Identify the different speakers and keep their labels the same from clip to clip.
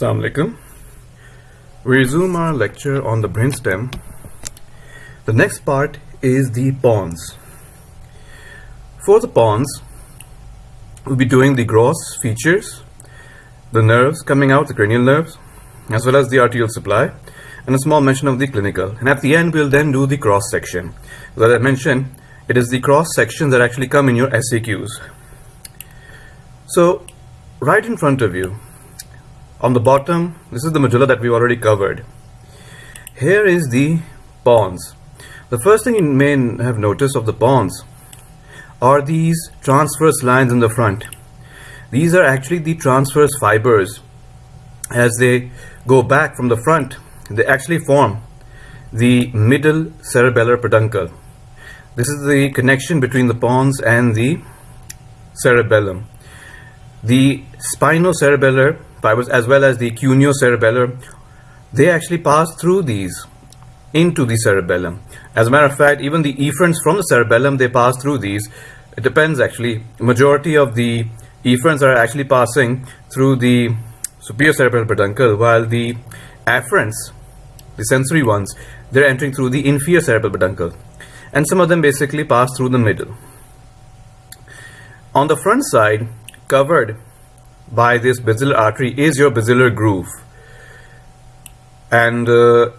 Speaker 1: Assalamu alaikum. We resume our lecture on the brainstem. The next part is the pons. For the pons, we'll be doing the gross features, the nerves coming out, the cranial nerves, as well as the arterial supply, and a small mention of the clinical. And at the end, we'll then do the cross section. As I mentioned, it is the cross sections that actually come in your SAQs. So, right in front of you, on the bottom, this is the medulla that we already covered. Here is the pons. The first thing you may have noticed of the pons are these transverse lines in the front. These are actually the transverse fibers. As they go back from the front, they actually form the middle cerebellar peduncle. This is the connection between the pons and the cerebellum. The spinocerebellar fibers as well as the cuneo-cerebellar, they actually pass through these into the cerebellum. As a matter of fact, even the efferents from the cerebellum, they pass through these. It depends actually. Majority of the efferents are actually passing through the superior cerebral peduncle, while the afferents, the sensory ones, they're entering through the inferior cerebral peduncle. And some of them basically pass through the middle. On the front side, covered by this basilar artery is your basilar groove. And uh,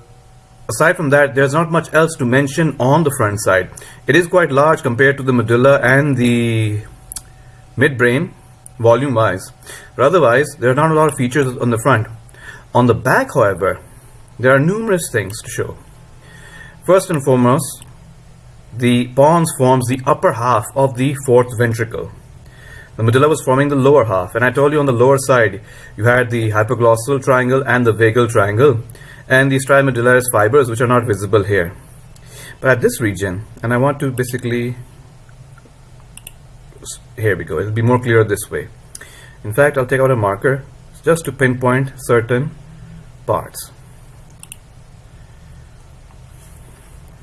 Speaker 1: aside from that, there's not much else to mention on the front side. It is quite large compared to the medulla and the midbrain, volume-wise. But otherwise, there are not a lot of features on the front. On the back, however, there are numerous things to show. First and foremost, the pons forms the upper half of the fourth ventricle. The medulla was forming the lower half, and I told you on the lower side you had the hypoglossal triangle and the vagal triangle, and the stria medullaris fibers, which are not visible here. But at this region, and I want to basically, here we go, it'll be more clear this way. In fact, I'll take out a marker just to pinpoint certain parts.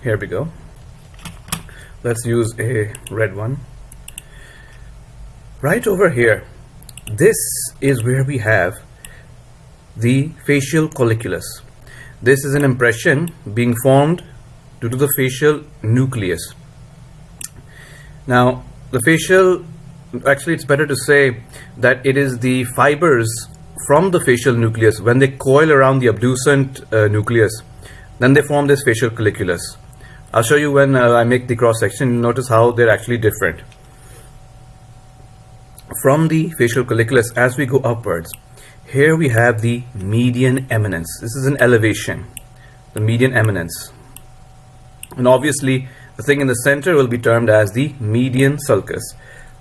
Speaker 1: Here we go. Let's use a red one right over here this is where we have the facial colliculus. This is an impression being formed due to the facial nucleus. Now the facial actually it's better to say that it is the fibers from the facial nucleus when they coil around the abducent uh, nucleus then they form this facial colliculus. I'll show you when uh, I make the cross section notice how they're actually different from the facial colliculus as we go upwards here we have the median eminence. This is an elevation the median eminence. And obviously the thing in the center will be termed as the median sulcus.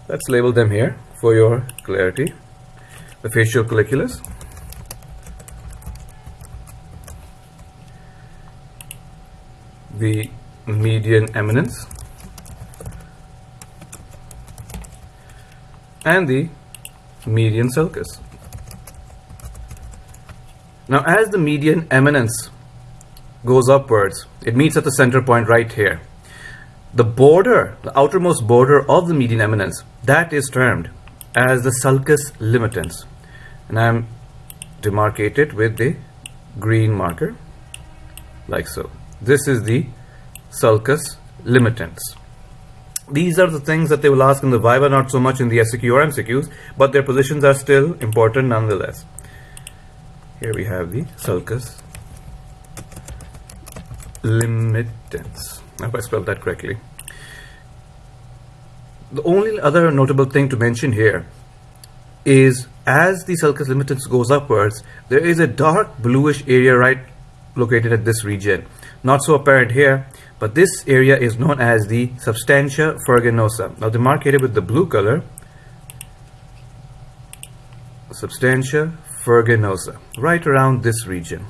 Speaker 1: Let's label them here for your clarity. The facial colliculus. The median eminence and the median sulcus. Now as the median eminence goes upwards, it meets at the center point right here. The border, the outermost border of the median eminence, that is termed as the sulcus limitans. And I'm demarcated with the green marker, like so. This is the sulcus limitans. These are the things that they will ask in the Viva, not so much in the SAQ or MCQs, but their positions are still important nonetheless. Here we have the sulcus limitans. I hope I spelled that correctly. The only other notable thing to mention here is as the sulcus limitans goes upwards, there is a dark bluish area right located at this region. Not so apparent here, but this area is known as the substantia ferruginosa. Now demarcated with the blue color, substantia ferruginosa, right around this region.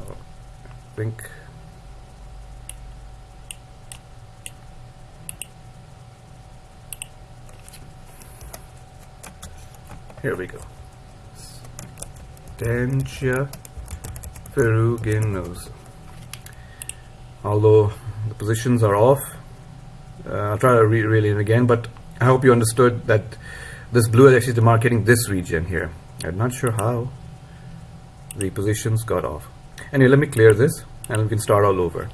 Speaker 1: Oh, think Here we go. Stantia ferruginosa. Although the positions are off. Uh, I'll try to re relay it again, but I hope you understood that this blue is actually demarcating this region here. I'm not sure how the positions got off. Anyway, let me clear this and we can start all over.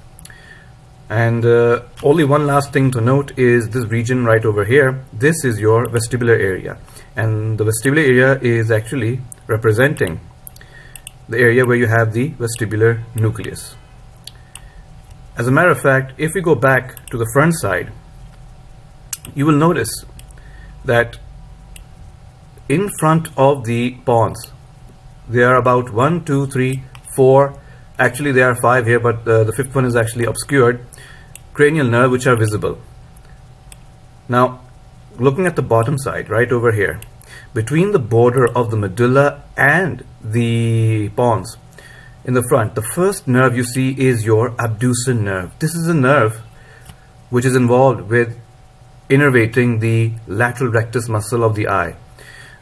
Speaker 1: And uh, only one last thing to note is this region right over here. This is your vestibular area. And the vestibular area is actually representing the area where you have the vestibular nucleus. As a matter of fact, if we go back to the front side, you will notice that in front of the pons, there are about one, two, three, four, actually there are five here, but uh, the fifth one is actually obscured, cranial nerve which are visible. Now, looking at the bottom side, right over here, between the border of the medulla and the pons in the front, the first nerve you see is your abducens nerve. This is a nerve which is involved with innervating the lateral rectus muscle of the eye.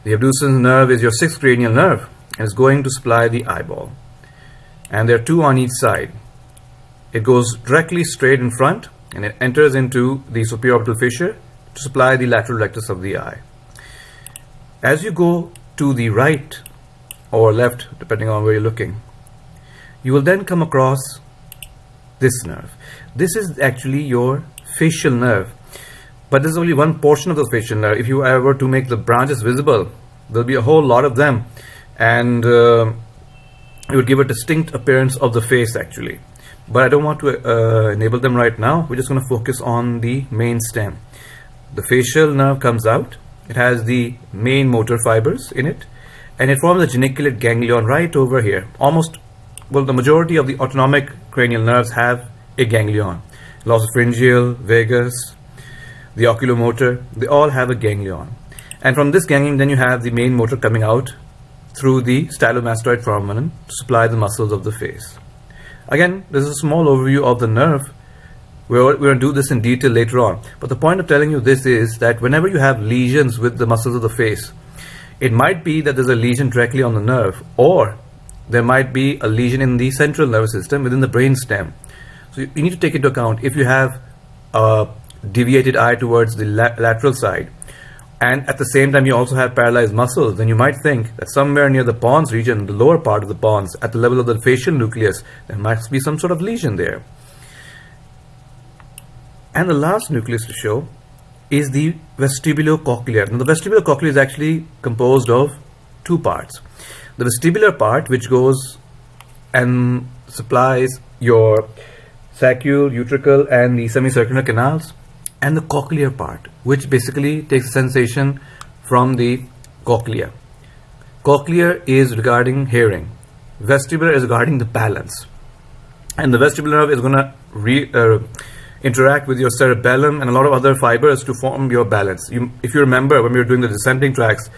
Speaker 1: The abducens nerve is your sixth cranial nerve and is going to supply the eyeball. And there are two on each side. It goes directly straight in front and it enters into the superior orbital fissure to supply the lateral rectus of the eye. As you go to the right or left, depending on where you're looking, you will then come across this nerve. This is actually your facial nerve. But this is only one portion of the facial nerve. If you ever to make the branches visible, there'll be a whole lot of them. And uh, it would give a distinct appearance of the face actually. But I don't want to uh, enable them right now. We're just going to focus on the main stem. The facial nerve comes out it has the main motor fibers in it and it forms a geniculate ganglion right over here. Almost, well, the majority of the autonomic cranial nerves have a ganglion. Glossopharyngeal, vagus, the oculomotor, they all have a ganglion. And from this ganglion, then you have the main motor coming out through the stylomastoid foramen to supply the muscles of the face. Again, this is a small overview of the nerve we're, we're going to do this in detail later on. But the point of telling you this is that whenever you have lesions with the muscles of the face, it might be that there's a lesion directly on the nerve, or there might be a lesion in the central nervous system within the brain stem. So you, you need to take into account if you have a deviated eye towards the la lateral side, and at the same time you also have paralyzed muscles, then you might think that somewhere near the pons region, the lower part of the pons, at the level of the facial nucleus, there might be some sort of lesion there. And the last nucleus to show is the vestibulocochlear. Now the vestibulocochlear is actually composed of two parts. The vestibular part which goes and supplies your saccule, utricle and the semicircular canals and the cochlear part which basically takes the from the cochlea. Cochlear is regarding hearing. Vestibular is regarding the balance. And the vestibular nerve is going to uh, interact with your cerebellum and a lot of other fibers to form your balance. You, if you remember when we were doing the descending tracts,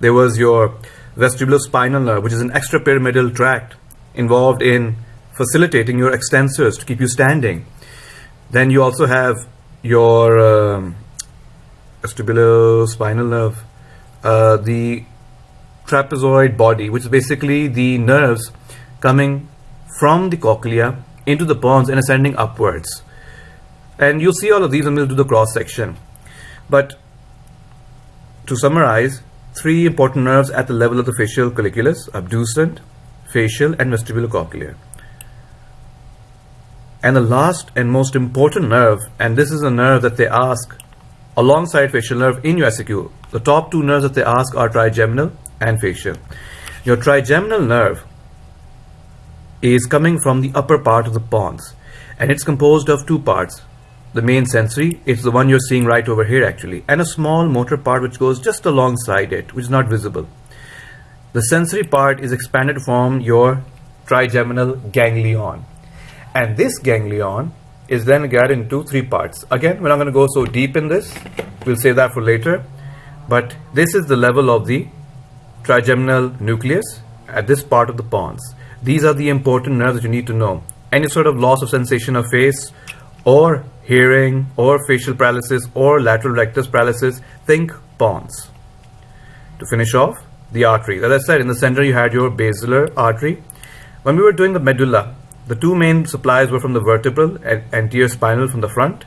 Speaker 1: there was your vestibulospinal nerve, which is an extrapyramidal tract involved in facilitating your extensors to keep you standing. Then you also have your um, vestibulospinal nerve, uh, the trapezoid body, which is basically the nerves coming from the cochlea into the pons and ascending upwards. And you'll see all of these when we'll do the cross section. But to summarize, three important nerves at the level of the facial colliculus, abducent, facial and vestibulocochlear. And the last and most important nerve, and this is a nerve that they ask alongside facial nerve in USAQ. The top two nerves that they ask are trigeminal and facial. Your trigeminal nerve is coming from the upper part of the pons and it's composed of two parts the main sensory it's the one you're seeing right over here actually and a small motor part which goes just alongside it which is not visible. The sensory part is expanded from your trigeminal ganglion. And this ganglion is then divided into three parts. Again we're not going to go so deep in this. We'll save that for later. But this is the level of the trigeminal nucleus at this part of the pons. These are the important nerves that you need to know. Any sort of loss of sensation of face or hearing or facial paralysis or lateral rectus paralysis, think pons. To finish off, the artery. As I said, in the center you had your basilar artery. When we were doing the medulla, the two main supplies were from the vertebral and anterior spinal from the front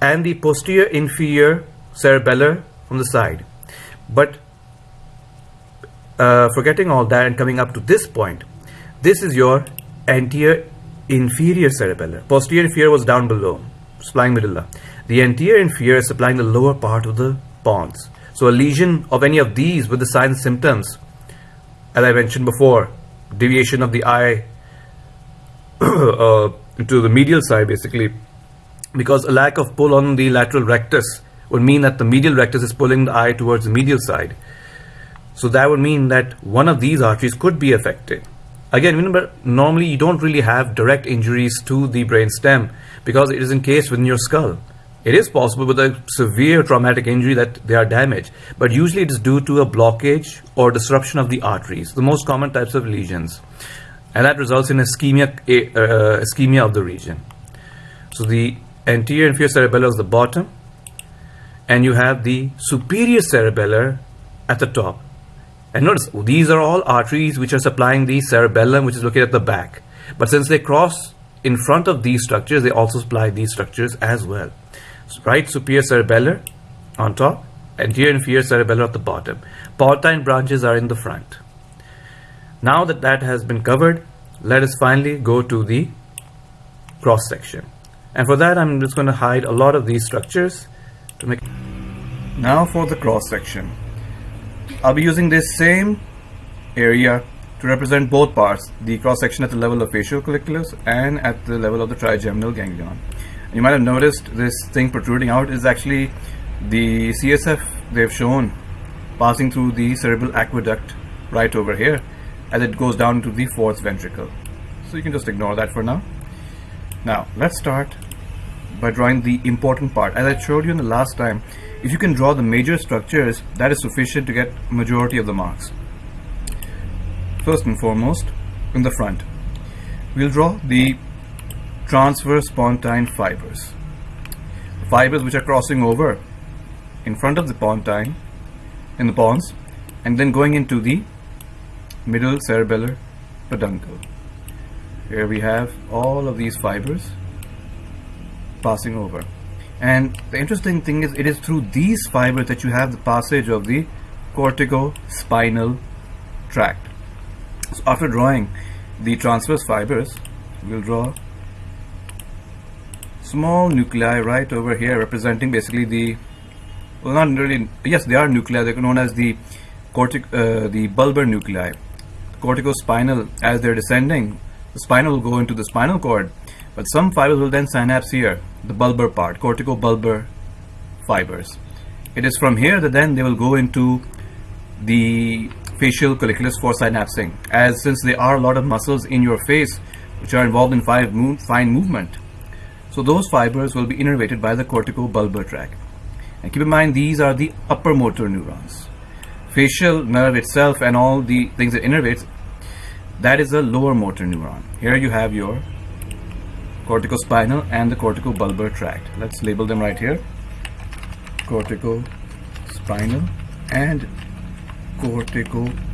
Speaker 1: and the posterior inferior cerebellar from the side. But uh, forgetting all that and coming up to this point, this is your anterior inferior cerebellar. Posterior inferior was down below, supplying medulla. The anterior inferior is supplying the lower part of the pons. So a lesion of any of these with the signs symptoms, as I mentioned before, deviation of the eye uh, to the medial side basically, because a lack of pull on the lateral rectus would mean that the medial rectus is pulling the eye towards the medial side. So that would mean that one of these arteries could be affected. Again, remember, normally you don't really have direct injuries to the brain stem because it is encased within your skull. It is possible with a severe traumatic injury that they are damaged, but usually it is due to a blockage or disruption of the arteries, the most common types of lesions. And that results in ischemia, uh, ischemia of the region. So the anterior inferior cerebellar is the bottom, and you have the superior cerebellar at the top. And notice, these are all arteries which are supplying the cerebellum, which is located at the back. But since they cross in front of these structures, they also supply these structures as well right superior cerebellar on top, anterior inferior cerebellar at the bottom. Pontine branches are in the front. Now that that has been covered, let us finally go to the cross section. And for that, I'm just going to hide a lot of these structures to make. Now for the cross section. I'll be using this same area to represent both parts, the cross section at the level of facial colliculus and at the level of the trigeminal ganglion you might have noticed this thing protruding out is actually the CSF they've shown passing through the cerebral aqueduct right over here as it goes down to the fourth ventricle. So you can just ignore that for now. Now let's start by drawing the important part. As I showed you in the last time, if you can draw the major structures, that is sufficient to get majority of the marks. First and foremost, in the front, we'll draw the transverse pontine fibers. Fibers which are crossing over in front of the pontine in the pons and then going into the middle cerebellar peduncle. Here we have all of these fibers passing over. And the interesting thing is it is through these fibers that you have the passage of the cortico-spinal tract. So after drawing the transverse fibers, we'll draw small nuclei right over here representing basically the well not really yes they are nuclei they're known as the cortic uh, the bulbar nuclei corticospinal as they're descending the spinal will go into the spinal cord but some fibers will then synapse here the bulbar part corticobulbar fibers it is from here that then they will go into the facial colliculus for synapsing as since there are a lot of muscles in your face which are involved in fine movement so those fibers will be innervated by the corticobulbar tract. And keep in mind these are the upper motor neurons. Facial nerve itself and all the things that innervates, that is a lower motor neuron. Here you have your corticospinal and the corticobulbar tract. Let's label them right here. Corticospinal and corticobulbar.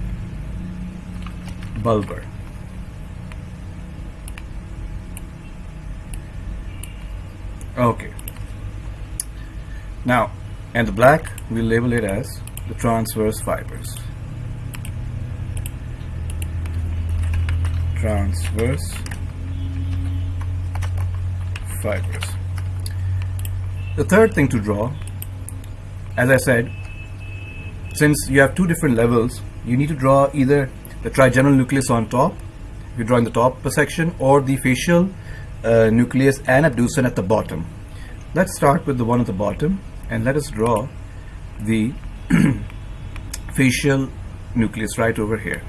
Speaker 1: okay now and the black we'll label it as the transverse fibers transverse fibers the third thing to draw as I said since you have two different levels you need to draw either the trigeminal nucleus on top if you're drawing the top section or the facial uh, nucleus and abducens at the bottom. Let's start with the one at the bottom and let us draw the facial nucleus right over here.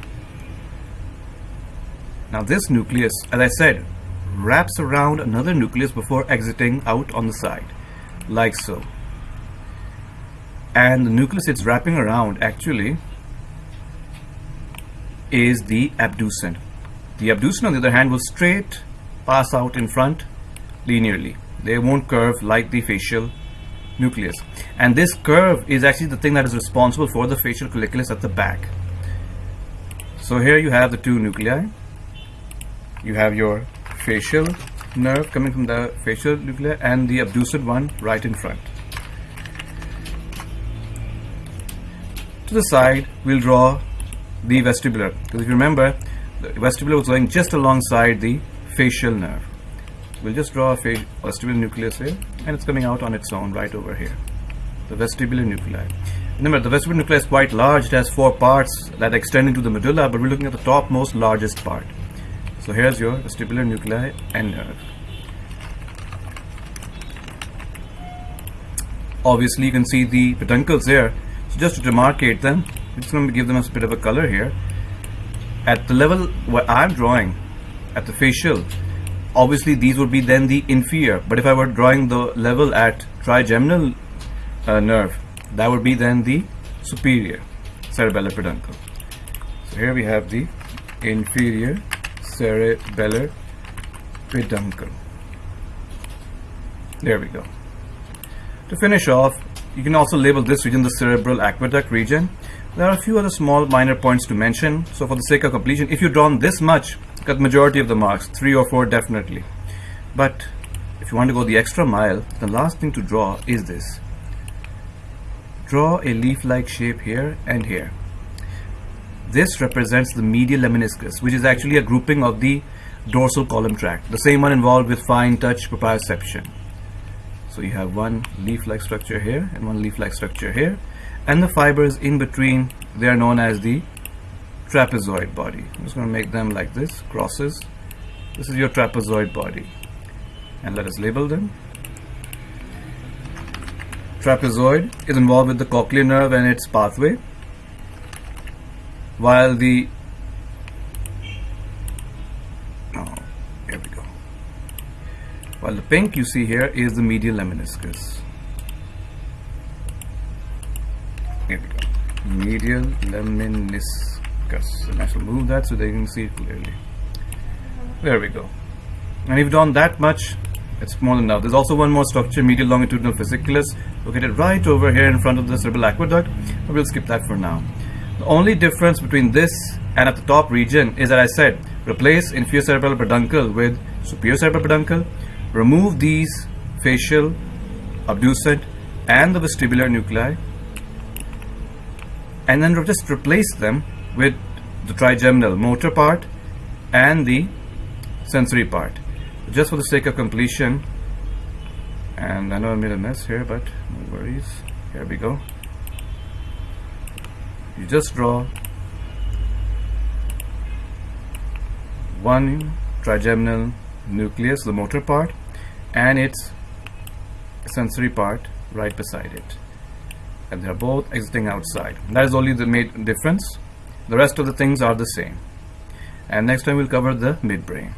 Speaker 1: Now this nucleus, as I said, wraps around another nucleus before exiting out on the side, like so. And the nucleus it's wrapping around actually is the abducent. The abducent on the other hand will straight pass out in front linearly. They won't curve like the facial nucleus. And this curve is actually the thing that is responsible for the facial colliculus at the back. So here you have the two nuclei. You have your facial nerve coming from the facial nuclei and the abducent one right in front. To the side, we'll draw the vestibular because if you remember, the vestibular was going just alongside the facial nerve. We'll just draw a vestibular nucleus here and it's coming out on its own right over here. The vestibular nuclei. Remember, the vestibular nucleus is quite large. It has four parts that extend into the medulla, but we're looking at the topmost largest part. So here's your vestibular nuclei and nerve. Obviously, you can see the peduncles here. So just to demarcate them, I'm just going to give them a bit of a color here. At the level where I'm drawing, at the facial, obviously these would be then the inferior. But if I were drawing the level at trigeminal uh, nerve, that would be then the superior cerebellar peduncle. So here we have the inferior cerebellar peduncle. There we go. To finish off, you can also label this region the cerebral aqueduct region. There are a few other small minor points to mention. So for the sake of completion, if you've drawn this much, got majority of the marks, three or four definitely. But if you want to go the extra mile, the last thing to draw is this. Draw a leaf-like shape here and here. This represents the medial lemniscus, which is actually a grouping of the dorsal column tract, the same one involved with fine touch proprioception. So you have one leaf-like structure here and one leaf-like structure here, and the fibers in between, they are known as the trapezoid body. I'm just going to make them like this, crosses. This is your trapezoid body. And let us label them. Trapezoid is involved with the cochlear nerve and its pathway while the oh, here we go. While the pink you see here is the medial lemniscus here we go. Medial lemniscus and I shall move that so they can see it clearly. There we go. And if done that much it's more than enough. There's also one more structure, medial longitudinal fasciculus, located right over here in front of the cerebral aqueduct, but we'll skip that for now. The only difference between this and at the top region is that I said replace inferior cerebral peduncle with superior cerebral peduncle, remove these facial, abducent and the vestibular nuclei and then just replace them with the trigeminal motor part and the sensory part. Just for the sake of completion and I know I made a mess here but no worries. Here we go you just draw one trigeminal nucleus, the motor part, and its sensory part right beside it. And they're both exiting outside. That is only the main difference. The rest of the things are the same. And next time we'll cover the midbrain.